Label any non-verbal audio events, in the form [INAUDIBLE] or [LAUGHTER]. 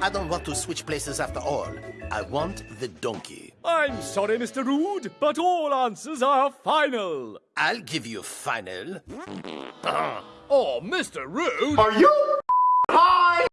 I don't want to switch places after all. I want the donkey. I'm sorry, Mr. Rude, but all answers are final. I'll give you final. [LAUGHS] Oh, Mr. Rude! Are you